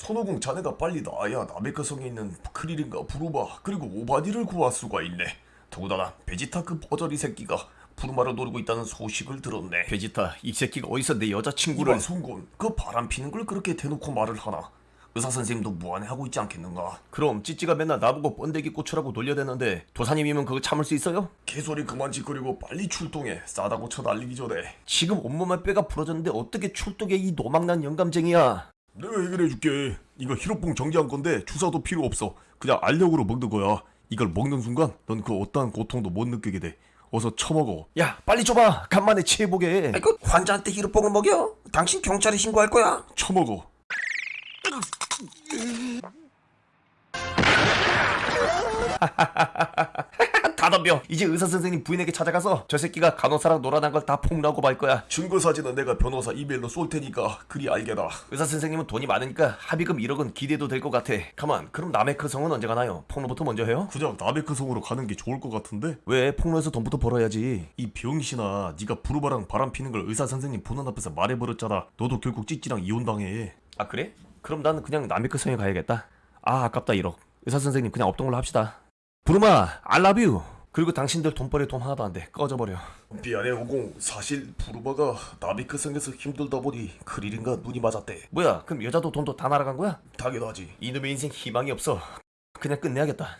손오공 자네가 빨리 나야 나메크성에 있는 크리링과 부르마 그리고 오반이를 구할 수가 있네. 더구나 베지타 그 버러지 새끼가 부르마를 노리고 있다는 소식을 들었네. 베지타 이 새끼가 어디서 내 여자친구를 이발 송곤 그 바람 피는 걸 그렇게 대놓고 말을 하나? 의사 선생님도 무안해하고 있지 않겠는가? 그럼 찌찌가 맨날 나보고 번데기 고추라고 놀려대는데 도사님이면 그거 참을 수 있어요? 개소리 그만 지껄이고 빨리 출동해 싸다구 쳐 날리기 전에 지금 온몸에 뼈가 부러졌는데 어떻게 출동해 이 노망난 영감쟁이야 내가 해결해줄게. 이거 히로뽕 정지한 건데 주사도 필요 없어. 그냥 알력으로 먹는 거야. 이걸 먹는 순간 넌 그 어떠한 고통도 못 느끼게 돼. 어서 처먹어. 야 빨리 줘봐. 간만에 취해보게. 아이고 환자한테 히로뽕을 먹여? 당신 경찰에 신고할 거야. 처먹어 다 덤벼 이제 의사선생님 부인에게 찾아가서 저 새끼가 간호사랑 놀아난 걸 다 폭로하고 말 거야. 증거 사진은 내가 변호사 이메일로 쏠 테니까 그리 알게다 의사선생님은 돈이 많으니까 합의금 1억은 기대도 될 것 같아. 가만 그럼 남의 그 성은 언제 가나요? 폭로부터 먼저 해요? 그냥 나베크 성으로 가는 게 좋을 것 같은데? 왜? 폭로해서 돈부터 벌어야지. 이 병신아 네가 부르바랑 바람 피는 걸 의사 선생님 보는 앞에서 말해버렸잖아. 너도 결국 찌찌랑 이혼당해. 아 그래? 그럼 나는 그냥 남의 그 성에 가야겠다. 아 아깝다 1억. 의사선생님 그냥 없던 걸로 합시다. 부르마 I love you 그리고 당신들 돈벌이 돈 하나도 안 돼. 꺼져버려. 미안해 오공. 사실 부르바가 나비크 성에서 힘들다 보니 크릴인가 눈이 맞았대. 뭐야? 그럼 여자도 돈도 다 날아간 거야? 당연하지. 이놈의 인생 희망이 없어. 그냥 끝내야겠다